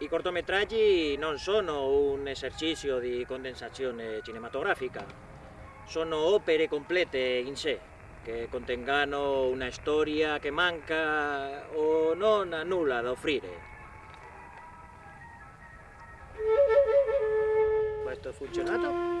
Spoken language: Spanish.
I cortometraggi non sono un esercizio di condensazione eh, cinematografica, sono opere complete in sé, che contengano una storia che manca o non ha nulla da offrire. Questo ha funzionato?